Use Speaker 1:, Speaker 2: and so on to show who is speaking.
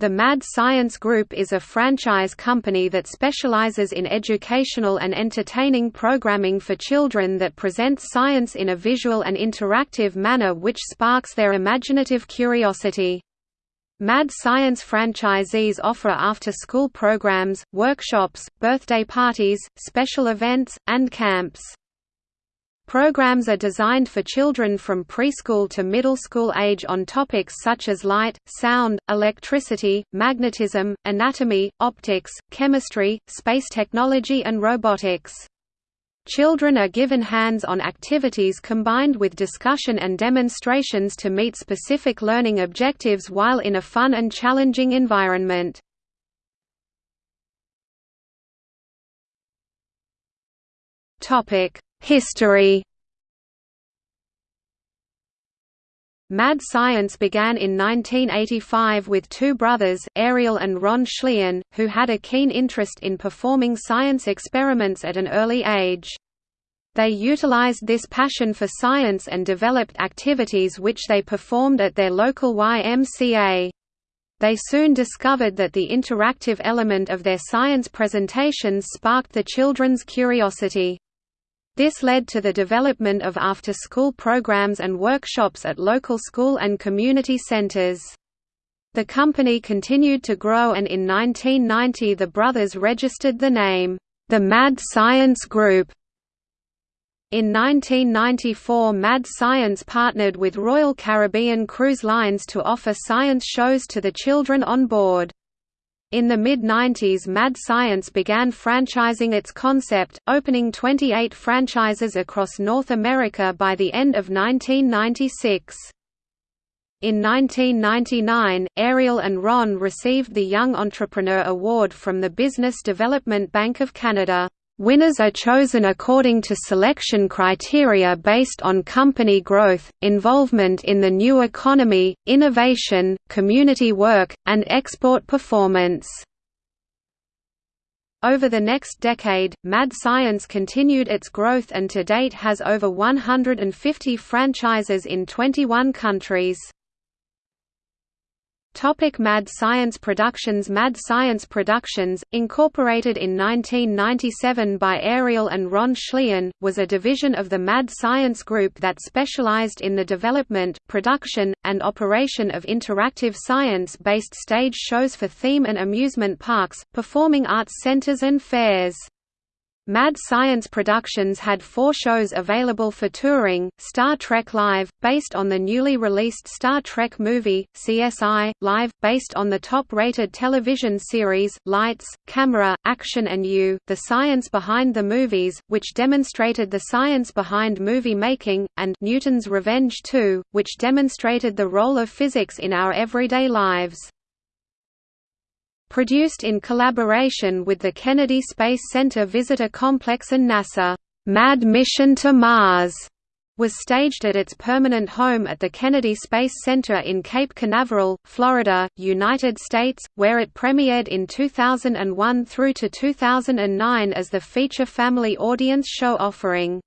Speaker 1: The Mad Science Group is a franchise company that specializes in educational and entertaining programming for children that presents science in a visual and interactive manner which sparks their imaginative curiosity. Mad Science franchisees offer after-school programs, workshops, birthday parties, special events, and camps. Programs are designed for children from preschool to middle school age on topics such as light, sound, electricity, magnetism, anatomy, optics, chemistry, space technology and robotics. Children are given hands-on activities combined with discussion and demonstrations to meet specific learning objectives while in a fun and challenging environment. Topic: History Mad Science began in 1985 with two brothers, Ariel and Ron Schlieren, who had a keen interest in performing science experiments at an early age. They utilized this passion for science and developed activities which they performed at their local YMCA. They soon discovered that the interactive element of their science presentations sparked the children's curiosity. This led to the development of after-school programs and workshops at local school and community centers. The company continued to grow and in 1990 the brothers registered the name, the Mad Science Group. In 1994 Mad Science partnered with Royal Caribbean Cruise Lines to offer science shows to the children on board. In the mid-90s Mad Science began franchising its concept, opening 28 franchises across North America by the end of 1996. In 1999, Ariel and Ron received the Young Entrepreneur Award from the Business Development Bank of Canada. Winners are chosen according to selection criteria based on company growth, involvement in the new economy, innovation, community work, and export performance. Over the next decade, Mad Science continued its growth and to date has over 150 franchises in 21 countries. Topic Mad Science Productions Mad Science Productions, incorporated in 1997 by Ariel and Ron Schlieren, was a division of the Mad Science Group that specialized in the development, production, and operation of interactive science-based stage shows for theme and amusement parks, performing arts centers and fairs. Mad Science Productions had four shows available for touring, Star Trek Live, based on the newly released Star Trek movie, CSI, Live, based on the top-rated television series, Lights, Camera, Action and You, The Science Behind the Movies, which demonstrated the science behind movie making, and Newton's Revenge 2, which demonstrated the role of physics in our everyday lives. Produced in collaboration with the Kennedy Space Center Visitor Complex and NASA, "'Mad Mission to Mars' was staged at its permanent home at the Kennedy Space Center in Cape Canaveral, Florida, United States, where it premiered in 2001 through to 2009 as the feature family audience show offering.